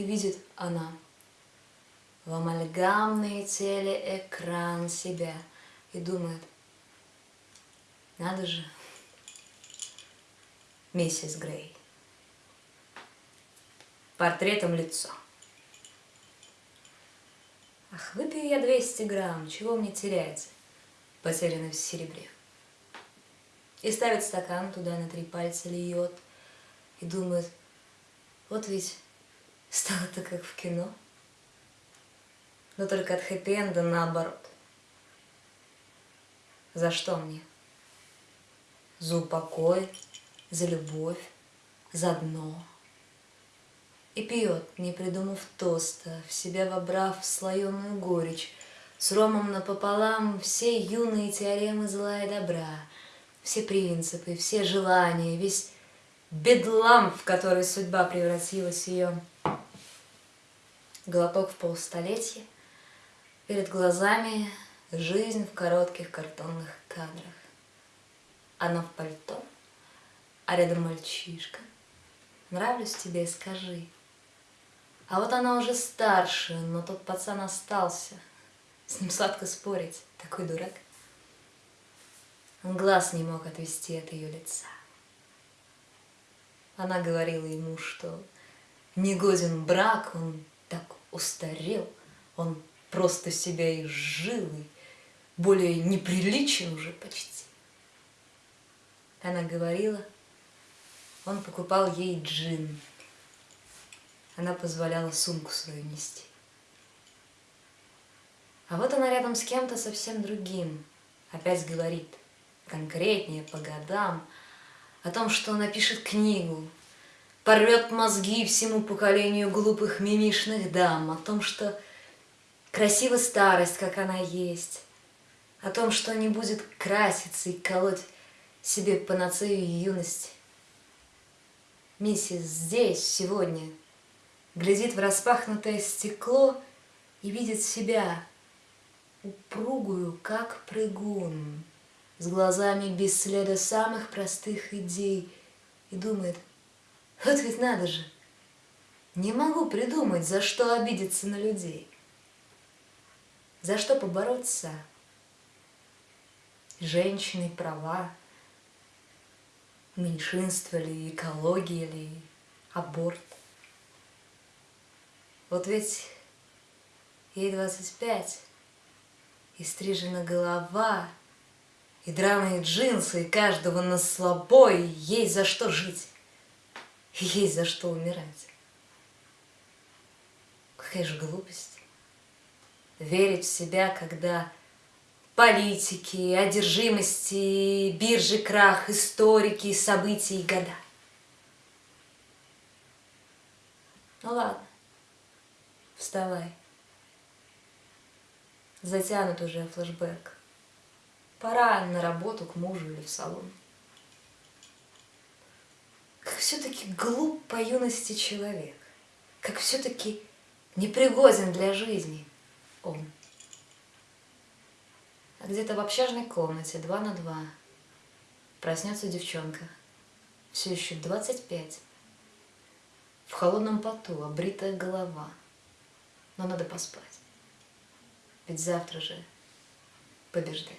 и видит она в амальгамный телеэкран себя и думает, надо же, миссис Грей, портретом лицо. Ах, выпью я 200 грамм, чего мне терять, потерянный в серебре. И ставит стакан, туда на три пальца льет, и думает, вот ведь стало-то как в кино. Но только от хэппи-энда наоборот. За что мне? За упокой, за любовь, за дно. И пьет, не придумав тоста, в себя вобрав слоеную горечь, с ромом напополам все юные теоремы зла и добра, все принципы, все желания, весь бедлам, в который судьба превратилась ее. Глоток в полстолетия, перед глазами жизнь в коротких картонных кадрах. Она в пальто, а рядом мальчишка. Нравлюсь тебе, скажи. А вот она уже старше, но тот пацан остался. С ним сладко спорить, такой дурак. Он глаз не мог отвести от ее лица. Она говорила ему, что не годен брак, он так устарел, он просто себя изжил и более неприличен уже почти. Она говорила, он покупал ей джин. Она позволяла сумку свою нести. А вот она рядом с кем-то совсем другим. Опять говорит, конкретнее, по годам, о том, что напишет книгу, порвет мозги всему поколению глупых мимишных дам, о том, что красива старость, как она есть, о том, что не будет краситься и колоть себе панацею юности. Миссис здесь, сегодня, глядит в распахнутое стекло и видит себя, упругую, как прыгун, с глазами без следа самых простых идей, и думает, вот ведь надо же, не могу придумать, за что обидеться на людей, за что побороться. Женщины права, меньшинство ли, экология ли, аборт. Вот ведь ей 25, и стрижена голова — и драные джинсы, и каждого на слабой, есть за что жить, есть за что умирать. Какая же глупость. Верить в себя, когда политики, одержимости, биржи, крах, историки, события и года. Ну ладно, вставай. Затянут уже флешбэк. Пора на работу к мужу или в салон. Все-таки глуп по юности человек. Как все-таки непригоден для жизни он. А где-то в общажной комнате, два на два, проснется девчонка, все еще 25, в холодном поту, обритая голова. Но надо поспать, ведь завтра же побеждать.